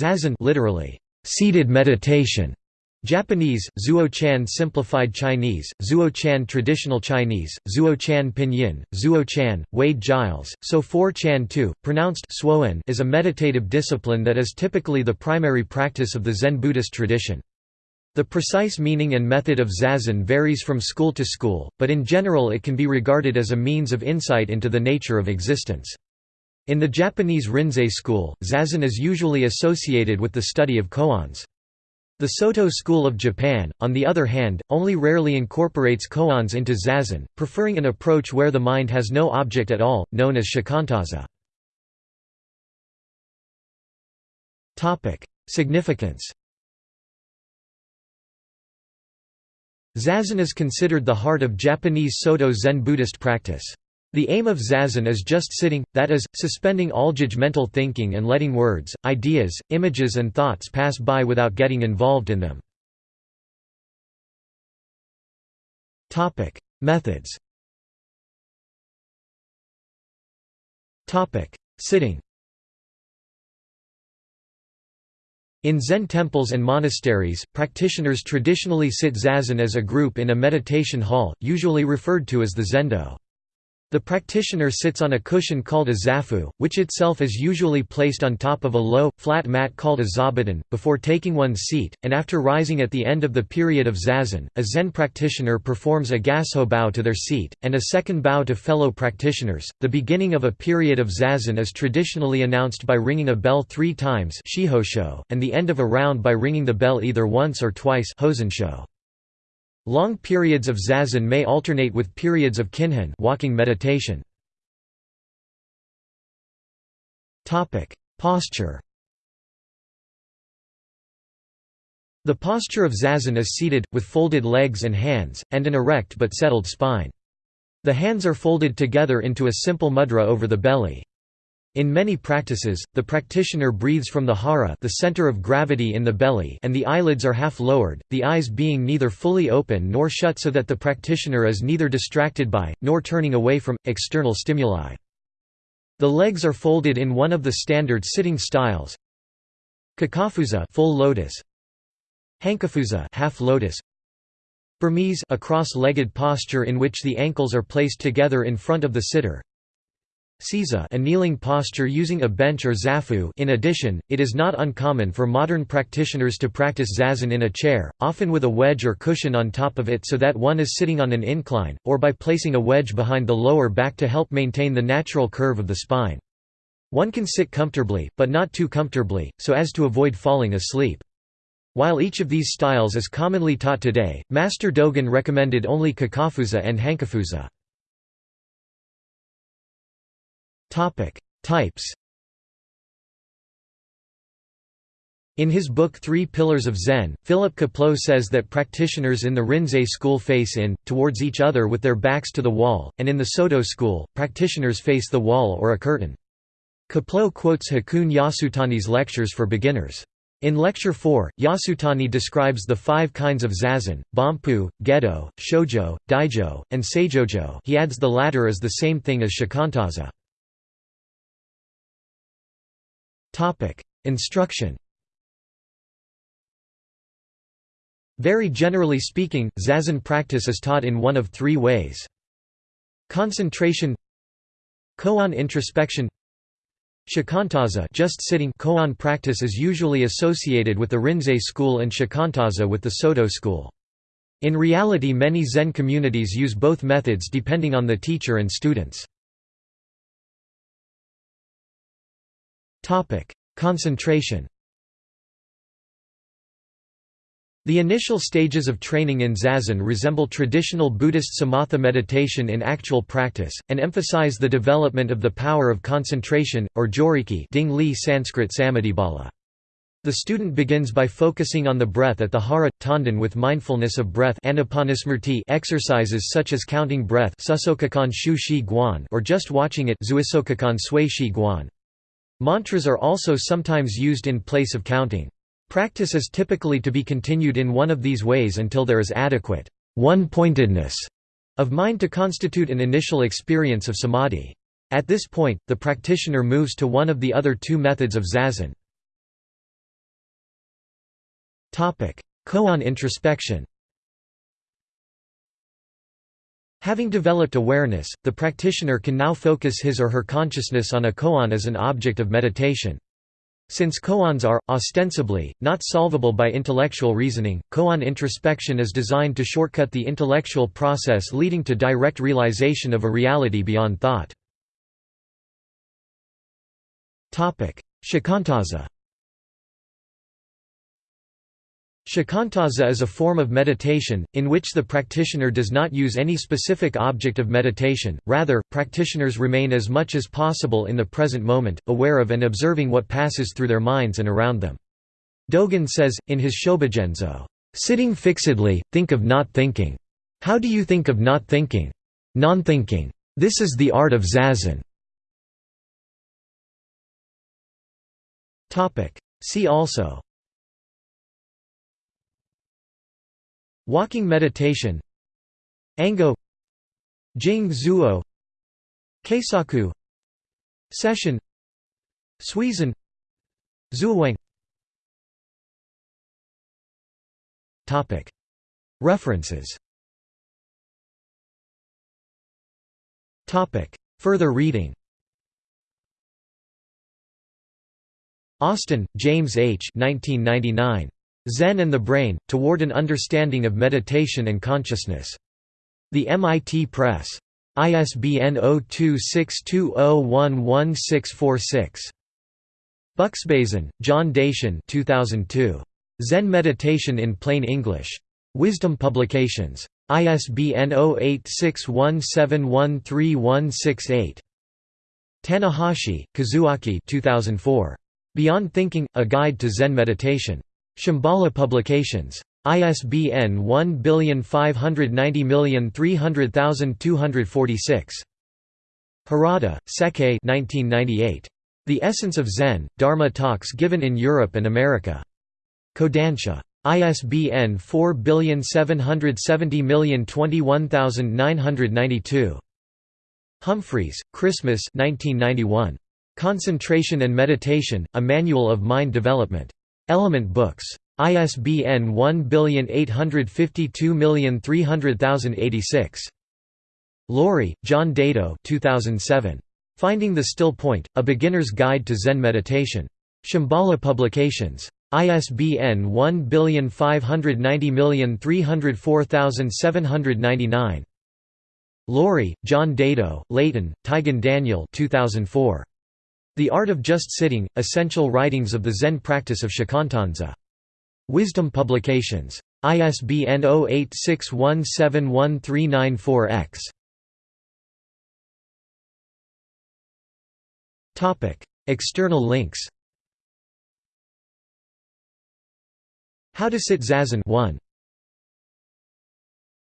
Zazen literally, seated meditation. Japanese, Zuo-chan Simplified Chinese, Zuo-chan Traditional Chinese, Zuo-chan Pinyin, Zuo-chan, Wade Giles, So 4-chan 2, pronounced Suoen is a meditative discipline that is typically the primary practice of the Zen Buddhist tradition. The precise meaning and method of zazen varies from school to school, but in general it can be regarded as a means of insight into the nature of existence. In the Japanese Rinzai school, zazen is usually associated with the study of koans. The Soto school of Japan, on the other hand, only rarely incorporates koans into zazen, preferring an approach where the mind has no object at all, known as shikantaza. Significance Zazen is considered the heart of Japanese Soto Zen Buddhist practice. The aim of zazen is just sitting, that is, suspending all judgmental thinking and letting words, ideas, images and thoughts pass by without getting involved in them. Methods Sitting In Zen temples and monasteries, practitioners traditionally sit zazen as a group in a meditation hall, usually referred to as the zendo. The practitioner sits on a cushion called a zafu, which itself is usually placed on top of a low, flat mat called a zabuton, before taking one's seat, and after rising at the end of the period of zazen, a Zen practitioner performs a gassho bow to their seat, and a second bow to fellow practitioners. The beginning of a period of zazen is traditionally announced by ringing a bell three times and the end of a round by ringing the bell either once or twice Long periods of zazen may alternate with periods of kinhin walking meditation. Topic: Posture The posture of zazen is seated, with folded legs and hands, and an erect but settled spine. The hands are folded together into a simple mudra over the belly. In many practices, the practitioner breathes from the hara the center of gravity in the belly and the eyelids are half lowered, the eyes being neither fully open nor shut so that the practitioner is neither distracted by, nor turning away from, external stimuli. The legs are folded in one of the standard sitting styles. Kekkafuza full lotus. Hankafuza half lotus. Burmese a cross-legged posture in which the ankles are placed together in front of the sitter Seiza a kneeling posture using a bench or zafu in addition, it is not uncommon for modern practitioners to practice zazen in a chair, often with a wedge or cushion on top of it so that one is sitting on an incline, or by placing a wedge behind the lower back to help maintain the natural curve of the spine. One can sit comfortably, but not too comfortably, so as to avoid falling asleep. While each of these styles is commonly taught today, Master Dogen recommended only kekkafuza and hankafuza. Types In his book Three Pillars of Zen, Philip Kapleau says that practitioners in the Rinzai school face in, towards each other with their backs to the wall, and in the Soto school, practitioners face the wall or a curtain. Kapleau quotes Hakuun Yasutani's lectures for beginners. In Lecture 4, Yasutani describes the five kinds of zazen, Banpu, Gedo, Shojo, Daijo, and Saijojo he adds the latter is the same thing as shikantaza. Topic: Instruction. Very generally speaking, zazen practice is taught in one of three ways. Concentration Koan introspection Shikantaza just sitting koan practice is usually associated with the Rinzai school and shikantaza with the Soto school. In reality many Zen communities use both methods depending on the teacher and students. Topic: Concentration. The initial stages of training in zazen resemble traditional Buddhist samatha meditation in actual practice, and emphasize the development of the power of concentration, or joriki Ding Li Sanskrit samadhibala. The student begins by focusing on the breath at the hara, tanden with mindfulness of breath exercises such as counting breath or just watching it Mantras are also sometimes used in place of counting. Practice is typically to be continued in one of these ways until there is adequate one-pointedness of mind to constitute an initial experience of samadhi. At this point, the practitioner moves to one of the other two methods of zazen. Koan introspection Having developed awareness, the practitioner can now focus his or her consciousness on a koan as an object of meditation. Since koans are, ostensibly, not solvable by intellectual reasoning, koan introspection is designed to shortcut the intellectual process leading to direct realization of a reality beyond thought. Shikantaza Shikantaza is a form of meditation, in which the practitioner does not use any specific object of meditation, rather, practitioners remain as much as possible in the present moment, aware of and observing what passes through their minds and around them. Dogen says, in his Shobogenzo, oh, "...sitting fixedly, think of not thinking. How do you think of not thinking? Non-thinking. This is the art of zazen." See also Walking meditation Ango Jing Zuo Keisaku Sesshin Suizen Zuowang References. Further reading. Austin, James H. 1999. Zen and the Brain, Toward an Understanding of Meditation and Consciousness. The MIT Press. ISBN 0262011646. Buksbazen, John Daishin 2002. Zen Meditation in Plain English. Wisdom Publications. ISBN 0861713168. Tanahashi, Kazuaki 2004. Beyond Thinking – A Guide to Zen Meditation. Shambhala Publications. ISBN 1590300246. Harada, Sekkei 1998. The Essence of Zen, Dharma Talks Given in Europe and America. Kodansha. ISBN 4770021992. Humphreys, Christmas 1991. Concentration and Meditation, A Manual of Mind Development. Element Books. ISBN 1852300086. Loori, John Daido 2007. Finding the Still Point, A Beginner's Guide to Zen Meditation. Shambhala Publications. ISBN 1590304799. Loori, John Daido, Leighton, Taigen Daniel 2004. The Art of Just Sitting, Essential Writings of the Zen Practice of Shikantaza. Wisdom Publications. ISBN 0861713994-X. External links How to Sit Zazen 1